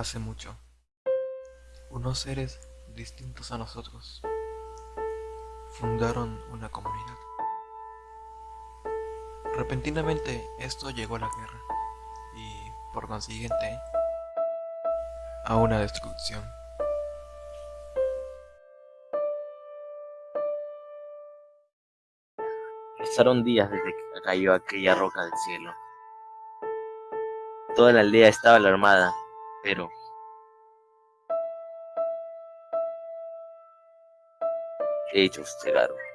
Hace mucho, unos seres distintos a nosotros fundaron una comunidad. Repentinamente esto llegó a la guerra y, por consiguiente, a una destrucción. Pasaron días desde que cayó aquella roca del cielo. Toda la aldea estaba alarmada, pero... Hechos llegaron.